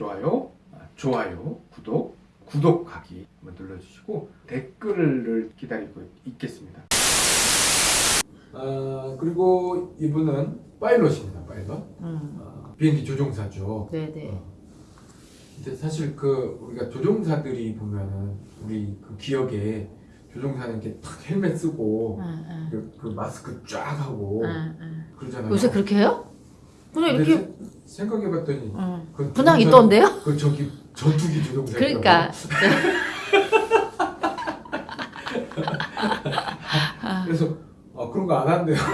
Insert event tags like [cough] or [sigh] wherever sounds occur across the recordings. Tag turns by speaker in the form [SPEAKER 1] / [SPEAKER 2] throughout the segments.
[SPEAKER 1] 좋아요, 아, 좋아요, 구독, 구독하기 한번 눌러주시고 댓글을 기다리고 있겠습니다. 아 그리고 이분은 파일럿입니다. 파일럿.
[SPEAKER 2] 음.
[SPEAKER 1] 아, 비행기 조종사죠.
[SPEAKER 2] 네네.
[SPEAKER 1] 어. 근데 사실 그 우리가 조종사들이 보면은 우리 그 기억에 조종사는 이렇게 탁 헬멧 쓰고
[SPEAKER 2] 응, 응.
[SPEAKER 1] 그, 그 마스크 쫙 하고. 그러잖아요.
[SPEAKER 2] 요새 그렇게 해요? 그냥 이렇게
[SPEAKER 1] 세- 생각해봤더니
[SPEAKER 2] 응.
[SPEAKER 1] 그
[SPEAKER 2] 그냥
[SPEAKER 1] 조종사-
[SPEAKER 2] 있던데요?
[SPEAKER 1] 그 저기 전투기 조종사.
[SPEAKER 2] 그러니까 [laughs]
[SPEAKER 1] 그래서 아 그런 거 안 한대요. [laughs]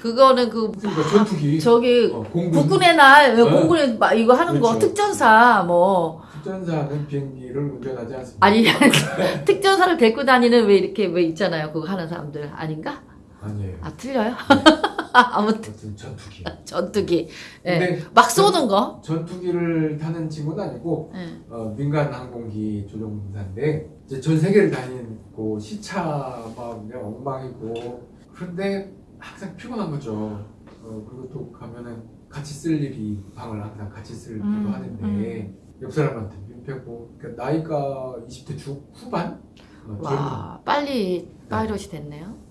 [SPEAKER 2] 그거는 그
[SPEAKER 1] 그러니까 전투기.
[SPEAKER 2] 저기
[SPEAKER 1] 어, 공군.
[SPEAKER 2] 국군의 날
[SPEAKER 1] 어.
[SPEAKER 2] 공군에 막 이거 하는 거
[SPEAKER 1] 그렇죠.
[SPEAKER 2] 특전사 뭐
[SPEAKER 1] 특전사는 비행기를 운전하지 않습니다.
[SPEAKER 2] 아니 [laughs] 특전사를 데리고 다니는 왜 이렇게 왜 있잖아요 그거 하는 사람들 아닌가?
[SPEAKER 1] 아니에요.
[SPEAKER 2] 아 틀려요? 아무튼 [laughs]
[SPEAKER 1] 아무튼. 전투기. [laughs]
[SPEAKER 2] 전투기. 예.
[SPEAKER 1] 근데
[SPEAKER 2] 막 쏘는 거?
[SPEAKER 1] 전투기를 타는 친구는 아니고
[SPEAKER 2] 예.
[SPEAKER 1] 어, 민간 항공기 조종사인데 이제 전 세계를 다니고 시차 막 그냥 엉망이고 그런데 항상 피곤한 거죠. 어, 그리고 또 가면은 같이 쓸 일이 방을 항상 같이 쓸기도
[SPEAKER 2] 음,
[SPEAKER 1] 하는데 옆 사람한테 민폐고 그러니까 나이가 20대 중 후반? 어, 젊은.
[SPEAKER 2] 와 빨리 파이럿이 됐네요.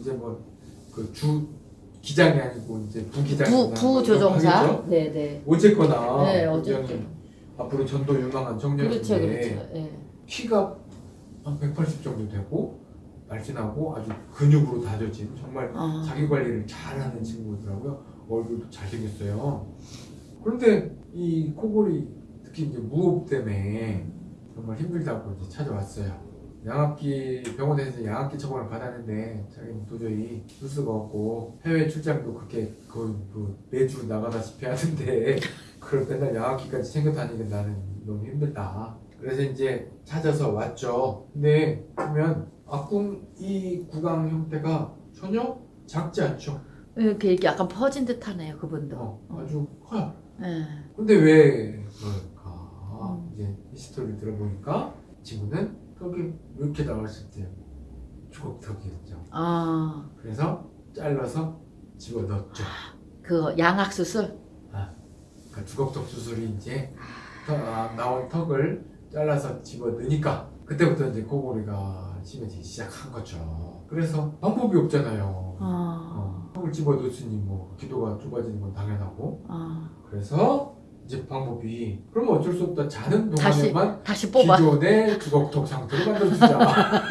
[SPEAKER 1] 이제 뭐 그 주 기장이 아니고 이제 부기장
[SPEAKER 2] 부, 부조종사 네네
[SPEAKER 1] 어쨌거나
[SPEAKER 2] 네
[SPEAKER 1] 굉장히
[SPEAKER 2] 어쨌든
[SPEAKER 1] 앞으로 전도 유망한 청년인데
[SPEAKER 2] 그렇죠 그렇죠 예.
[SPEAKER 1] 키가 한 180 정도 되고 날씬하고 아주 근육으로 다져진 정말
[SPEAKER 2] 아.
[SPEAKER 1] 자기 관리를 잘하는 친구더라고요. 얼굴도 잘생겼어요. 그런데 이 코골이 특히 이제 무호흡 때문에 정말 힘들다고 이제 찾아왔어요. 양압기 병원에서 양압기 처방을 받았는데 자기는 도저히 쓸 수가 없고 해외 출장도 그렇게 거의 뭐 매주 나가다시피 하는데 [laughs] 그걸 맨날 양압기까지 챙겨 다니는 나는 너무 힘들다. 그래서 이제 찾아서 왔죠. 근데 보면 악궁 이 구강 형태가 전혀 작지 않죠.
[SPEAKER 2] 이렇게 이렇게 약간 퍼진 듯 하네요 그분도
[SPEAKER 1] 어, 아주 커요.
[SPEAKER 2] 예.
[SPEAKER 1] 근데 왜 그럴까?
[SPEAKER 2] 음.
[SPEAKER 1] 이제 히스토리를 들어보니까 친구는 턱이 이렇게 나왔을 때 주걱턱이었죠.
[SPEAKER 2] 아,
[SPEAKER 1] 그래서 잘라서 집어 넣었죠.
[SPEAKER 2] 그 양악 수술?
[SPEAKER 1] 그러니까 주걱턱 수술이 이제 턱, 아, 나온 턱을 잘라서 집어 넣으니까 그때부터 이제 코골이가 심해지기 시작한 거죠. 그래서 방법이 없잖아요.
[SPEAKER 2] 아,
[SPEAKER 1] 어, 턱을 집어 넣으니 뭐 기도가 좁아지는 건 당연하고
[SPEAKER 2] 아.
[SPEAKER 1] 그래서 이제 방법이 그러면 어쩔 수 없다 자는
[SPEAKER 2] 다시
[SPEAKER 1] 동안에만
[SPEAKER 2] 다시 뽑아.
[SPEAKER 1] 기존의 주걱턱 상태로 만들어주자. [laughs]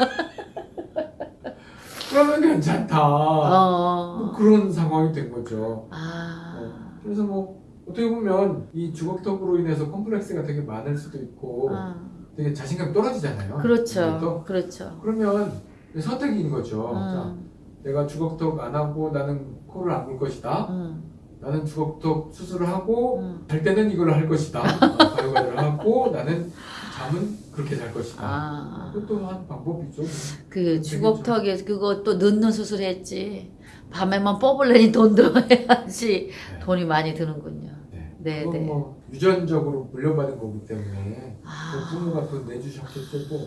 [SPEAKER 1] 그러면 괜찮다. 뭐
[SPEAKER 2] 어.
[SPEAKER 1] 그런 상황이 된 거죠.
[SPEAKER 2] 아.
[SPEAKER 1] 그래서 뭐 어떻게 보면 이 주걱턱으로 인해서 컴플렉스가 되게 많을 수도 있고
[SPEAKER 2] 아.
[SPEAKER 1] 되게 자신감 떨어지잖아요.
[SPEAKER 2] 그렇죠.
[SPEAKER 1] 또
[SPEAKER 2] 그렇죠.
[SPEAKER 1] 그러면 선택인 거죠. 자,
[SPEAKER 2] 음.
[SPEAKER 1] 내가 주걱턱 안 하고 나는 코를 안 물 것이다.
[SPEAKER 2] 음.
[SPEAKER 1] 나는 주걱턱 수술을 하고
[SPEAKER 2] 음.
[SPEAKER 1] 잘 때는 이걸 할 것이다. 바이오가를 하고 나는 잠은 그렇게 잘 것이다.
[SPEAKER 2] 아.
[SPEAKER 1] 그것도 한 방법이죠.
[SPEAKER 2] 그 주걱턱에 또 넣는 수술했지. 밤에만 뽑으려니 돈 들어야지
[SPEAKER 1] 네.
[SPEAKER 2] 돈이 많이 드는군요.
[SPEAKER 1] 네.
[SPEAKER 2] 네, 네.
[SPEAKER 1] 뭐 유전적으로 물려받은 거기 때문에 그
[SPEAKER 2] 아.
[SPEAKER 1] 부모가 돈 내주셨겠고 [laughs]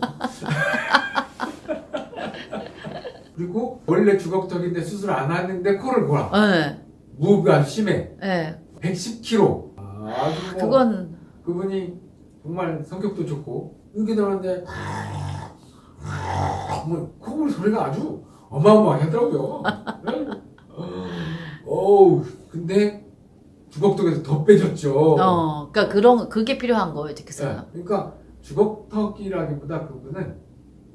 [SPEAKER 1] 그리고 원래 주걱턱인데 수술 안 하는데 코를 골아
[SPEAKER 2] 예.
[SPEAKER 1] 아주 심해.
[SPEAKER 2] 예.
[SPEAKER 1] 110kg 아주 뭐
[SPEAKER 2] 그건
[SPEAKER 1] 그분이 정말 성격도 좋고 이렇게 들었는데 뭐 코골 소리가 아주 어마어마하게 하더라고요. 어우 근데 주걱턱에서 더 빼졌죠.
[SPEAKER 2] 어, 그러니까 그런 그게 필요한 거예요,
[SPEAKER 1] 네,
[SPEAKER 2] 그래서.
[SPEAKER 1] 그러니까 주걱턱이라기보다 그분은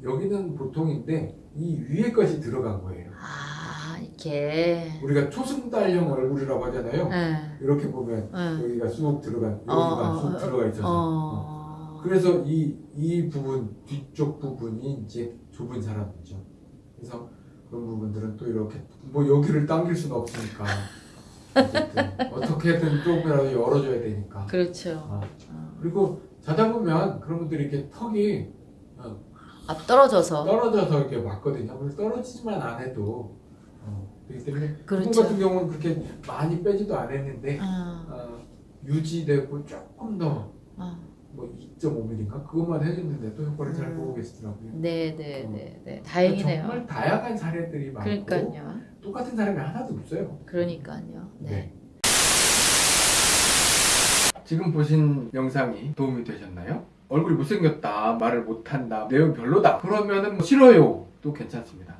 [SPEAKER 1] 여기는 보통인데 이 위에 것이 들어간 거예요.
[SPEAKER 2] 아, 이렇게.
[SPEAKER 1] 우리가 초승달형 얼굴이라고 하잖아요.
[SPEAKER 2] 예.
[SPEAKER 1] 이렇게 보면
[SPEAKER 2] 예.
[SPEAKER 1] 여기가 쑥 들어간 여기가
[SPEAKER 2] 어,
[SPEAKER 1] 쑥
[SPEAKER 2] 어,
[SPEAKER 1] 들어가 있어서
[SPEAKER 2] 어.
[SPEAKER 1] 그래서 이, 이 부분 뒤쪽 부분이 이제 좁은 사람이죠. 그래서 그런 부분들은 또 이렇게 뭐 여기를 당길 수는 없으니까 어떻게든 조금이라도 열어줘야 되니까.
[SPEAKER 2] 그렇죠.
[SPEAKER 1] 아,
[SPEAKER 2] 어.
[SPEAKER 1] 그리고 자다 보면 그런 분들이 이렇게 턱이 어,
[SPEAKER 2] 아, 떨어져서.
[SPEAKER 1] 떨어져서 이렇게 왔거든요. 근데 떨어지지만 안 해도 어, 그렇기 때문에
[SPEAKER 2] 그렇죠.
[SPEAKER 1] 그분 같은 경우는 그렇게 많이 빼지도 않았는데
[SPEAKER 2] 어,
[SPEAKER 1] 어, 유지되고 조금 더
[SPEAKER 2] 어.
[SPEAKER 1] 뭐 2.5mm인가 그것만 해줬는데 또 효과를 잘
[SPEAKER 2] 음.
[SPEAKER 1] 보고 계시더라고요.
[SPEAKER 2] 네, 네, 네, 네. 다행이네요.
[SPEAKER 1] 정말 다양한 사례들이 많고
[SPEAKER 2] 그러니까요.
[SPEAKER 1] 똑같은 사람이 하나도 없어요.
[SPEAKER 2] 그러니까요. 네.
[SPEAKER 1] 네. 지금 보신 영상이 도움이 되셨나요? 얼굴이 못생겼다, 말을 못한다, 내용 별로다. 그러면은 뭐 싫어요. 또 괜찮습니다.